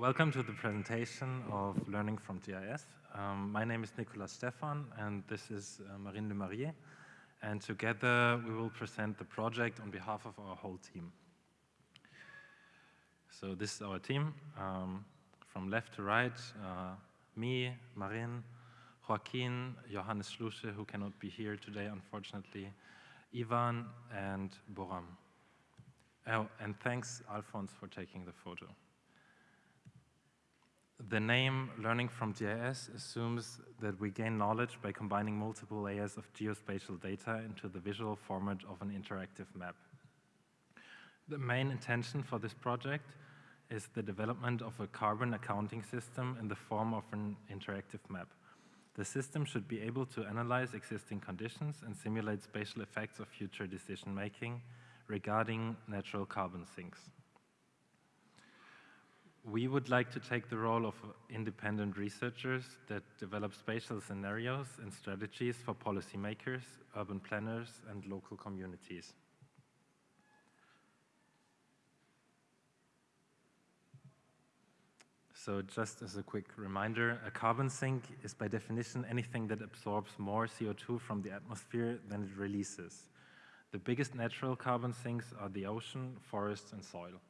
welcome to the presentation of Learning from GIS. Um, my name is Nicolas Stephan, and this is uh, Marine Le Marier. And together we will present the project on behalf of our whole team. So this is our team, um, from left to right, uh, me, Marine, Joaquin, Johannes Schlusche, who cannot be here today, unfortunately, Ivan, and Boram. Oh, and thanks, Alphonse, for taking the photo. The name Learning from GIS assumes that we gain knowledge by combining multiple layers of geospatial data into the visual format of an interactive map. The main intention for this project is the development of a carbon accounting system in the form of an interactive map. The system should be able to analyze existing conditions and simulate spatial effects of future decision making regarding natural carbon sinks. We would like to take the role of independent researchers that develop spatial scenarios and strategies for policymakers, urban planners, and local communities. So just as a quick reminder, a carbon sink is by definition anything that absorbs more CO2 from the atmosphere than it releases. The biggest natural carbon sinks are the ocean, forests, and soil.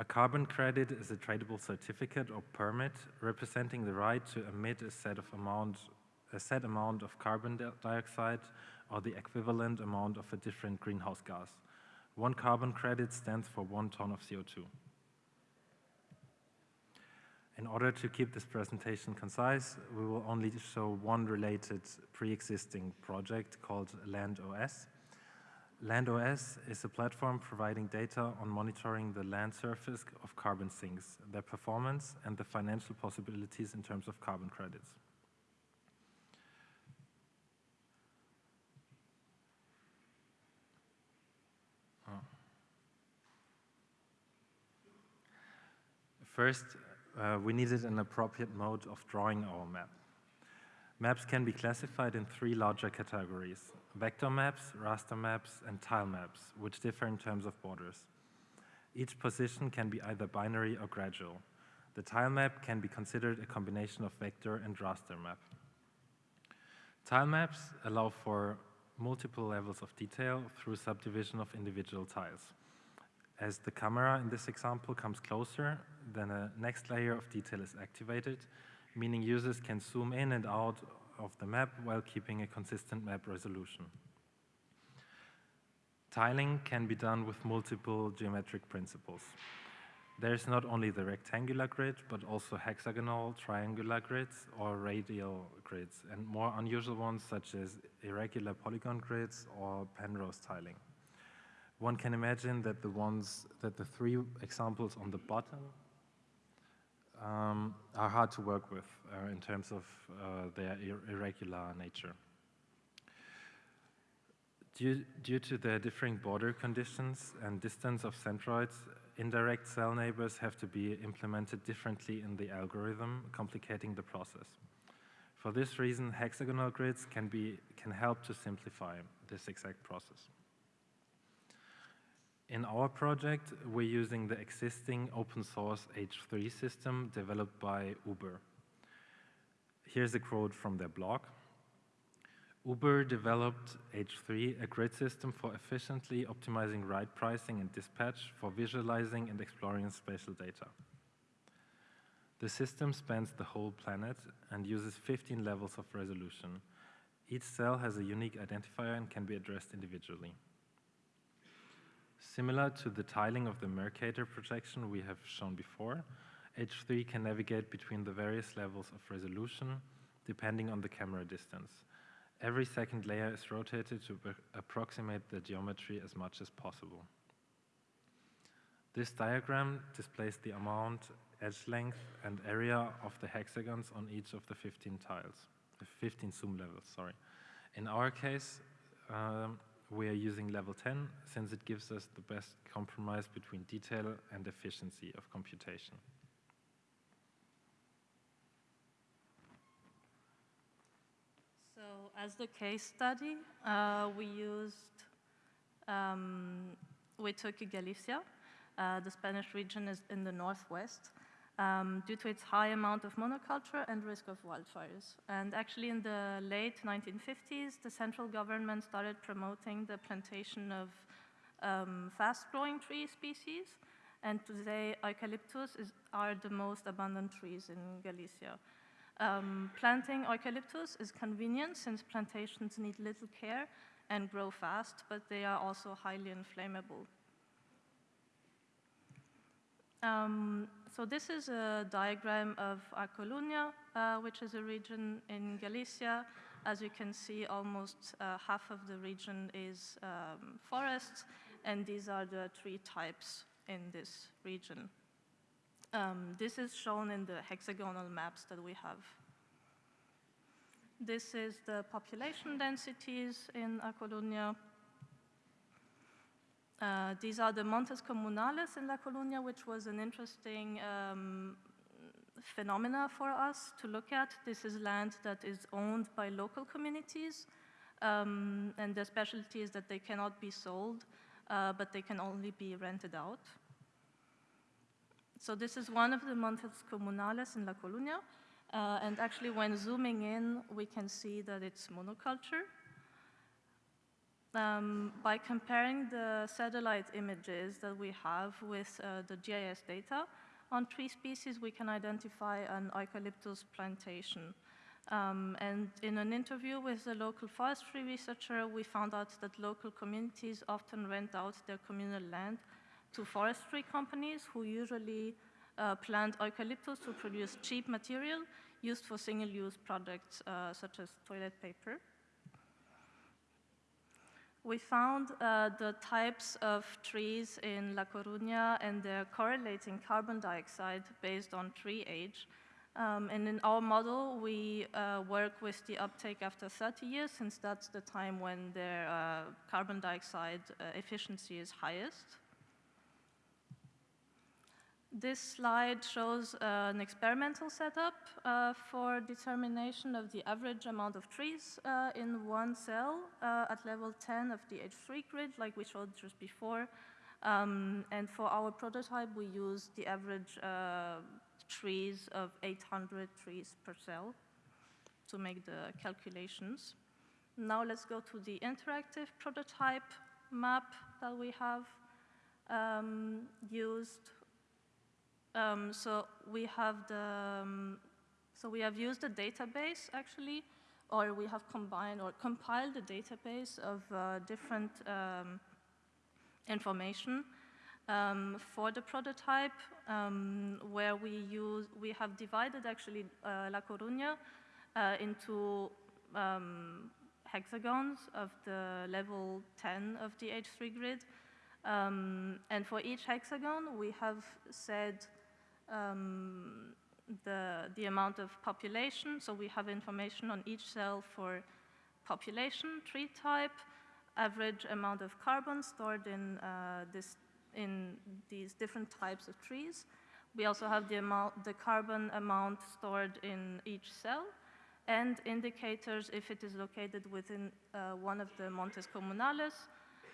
A carbon credit is a tradable certificate or permit representing the right to emit a set, of amount, a set amount of carbon dioxide or the equivalent amount of a different greenhouse gas. One carbon credit stands for one ton of CO2. In order to keep this presentation concise, we will only show one related pre-existing project called LandOS. LandOS is a platform providing data on monitoring the land surface of carbon sinks, their performance, and the financial possibilities in terms of carbon credits. First, uh, we needed an appropriate mode of drawing our map. Maps can be classified in three larger categories, vector maps, raster maps, and tile maps, which differ in terms of borders. Each position can be either binary or gradual. The tile map can be considered a combination of vector and raster map. Tile maps allow for multiple levels of detail through subdivision of individual tiles. As the camera in this example comes closer, then a next layer of detail is activated, meaning users can zoom in and out of the map while keeping a consistent map resolution. Tiling can be done with multiple geometric principles. There is not only the rectangular grid, but also hexagonal, triangular grids, or radial grids, and more unusual ones such as irregular polygon grids or Penrose tiling one can imagine that the ones, that the three examples on the bottom um, are hard to work with uh, in terms of uh, their ir irregular nature. Due, due to the differing border conditions and distance of centroids, indirect cell neighbors have to be implemented differently in the algorithm, complicating the process. For this reason, hexagonal grids can, be, can help to simplify this exact process. In our project, we're using the existing open source H3 system developed by Uber. Here's a quote from their blog. Uber developed H3, a grid system for efficiently optimizing ride pricing and dispatch for visualizing and exploring spatial data. The system spans the whole planet and uses 15 levels of resolution. Each cell has a unique identifier and can be addressed individually. Similar to the tiling of the Mercator projection we have shown before, H3 can navigate between the various levels of resolution depending on the camera distance. Every second layer is rotated to approximate the geometry as much as possible. This diagram displays the amount, edge length, and area of the hexagons on each of the 15 tiles, 15 zoom levels, sorry. In our case, um, we are using level 10 since it gives us the best compromise between detail and efficiency of computation. So as the case study, uh, we used, um, we took Galicia Uh, the Spanish region is in the northwest um, due to its high amount of monoculture and risk of wildfires. And actually in the late 1950s, the central government started promoting the plantation of um, fast-growing tree species. And today, eucalyptus is, are the most abundant trees in Galicia. Um, planting eucalyptus is convenient since plantations need little care and grow fast, but they are also highly inflammable. Um, so this is a diagram of A Coruña, uh, which is a region in Galicia. As you can see, almost uh, half of the region is um, forests, and these are the tree types in this region. Um, this is shown in the hexagonal maps that we have. This is the population densities in A Coruña. Uh, these are the Montes Comunales in La Coruña, which was an interesting um, phenomena for us to look at. This is land that is owned by local communities, um, and the specialty is that they cannot be sold, uh, but they can only be rented out. So this is one of the Montes Comunales in La Coruña, uh, and actually when zooming in, we can see that it's monoculture. Um, by comparing the satellite images that we have with uh, the GIS data on tree species, we can identify an eucalyptus plantation. Um, and in an interview with a local forestry researcher, we found out that local communities often rent out their communal land to forestry companies who usually uh, plant eucalyptus to produce cheap material used for single-use products uh, such as toilet paper we found uh, the types of trees in La Coruña and their correlating carbon dioxide based on tree age. Um, and in our model, we uh, work with the uptake after 30 years, since that's the time when their uh, carbon dioxide uh, efficiency is highest. This slide shows uh, an experimental setup uh, for determination of the average amount of trees uh, in one cell uh, at level 10 of the H3 grid, like we showed just before. Um, and for our prototype, we used the average uh, trees of 800 trees per cell to make the calculations. Now let's go to the interactive prototype map that we have um, used um, so we have the, um, so we have used a database actually, or we have combined or compiled a database of uh, different um, information um, for the prototype, um, where we use, we have divided actually uh, La Coruña uh, into um, hexagons of the level 10 of the H3 grid. Um, and for each hexagon, we have said um, the, the amount of population. So we have information on each cell for population, tree type, average amount of carbon stored in, uh, this, in these different types of trees. We also have the, amount, the carbon amount stored in each cell and indicators if it is located within uh, one of the Montes Comunales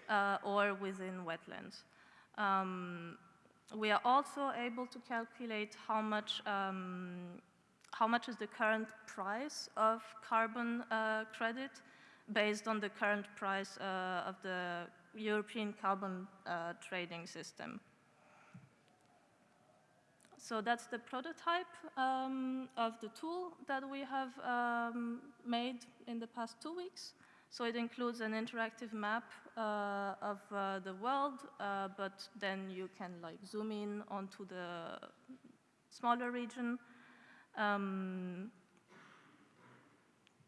uh, or within wetlands. Um, we are also able to calculate how much, um, how much is the current price of carbon uh, credit based on the current price uh, of the European carbon uh, trading system. So that's the prototype um, of the tool that we have um, made in the past two weeks. So it includes an interactive map uh, of uh, the world, uh, but then you can like zoom in onto the smaller region um,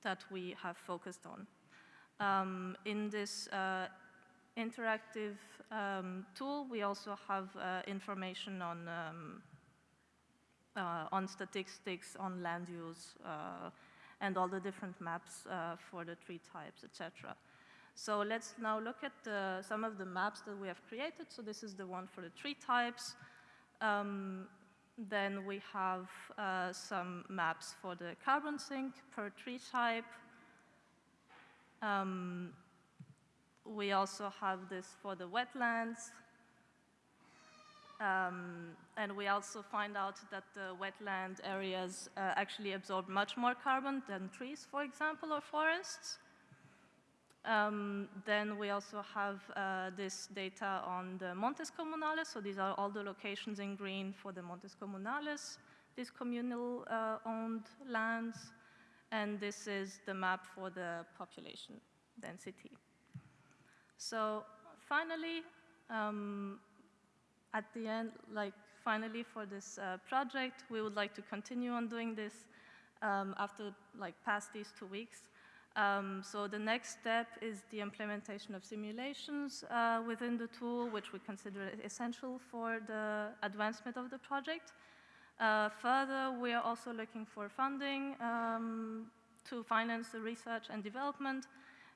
that we have focused on. Um, in this uh, interactive um, tool, we also have uh, information on um, uh, on statistics, on land use, and all the different maps uh, for the tree types, etc. So let's now look at some of the maps that we have created. So this is the one for the tree types. Um, then we have uh, some maps for the carbon sink per tree type. Um, we also have this for the wetlands. Um, and we also find out that the wetland areas uh, actually absorb much more carbon than trees, for example, or forests. Um, then we also have uh, this data on the Montes Comunales. So these are all the locations in green for the Montes Comunales, these communal uh, owned lands. And this is the map for the population density. So finally, um, at the end, like finally for this uh, project, we would like to continue on doing this um, after like past these two weeks. Um, so the next step is the implementation of simulations uh, within the tool, which we consider essential for the advancement of the project. Uh, further, we are also looking for funding um, to finance the research and development.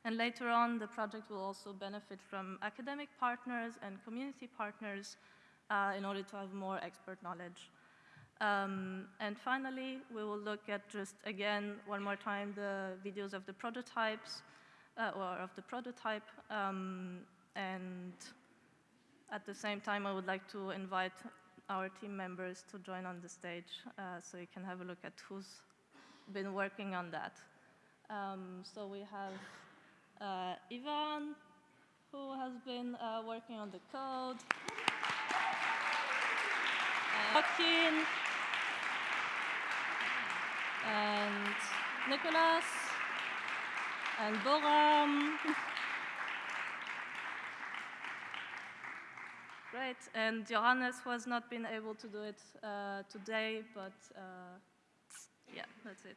And later on, the project will also benefit from academic partners and community partners uh, in order to have more expert knowledge. Um, and finally, we will look at just, again, one more time, the videos of the prototypes, uh, or of the prototype. Um, and at the same time, I would like to invite our team members to join on the stage uh, so you can have a look at who's been working on that. Um, so we have uh, Ivan, who has been uh, working on the code. Joaquin, and Nicholas and Boram. Great, and Johannes was not been able to do it uh, today, but uh, yeah, that's it.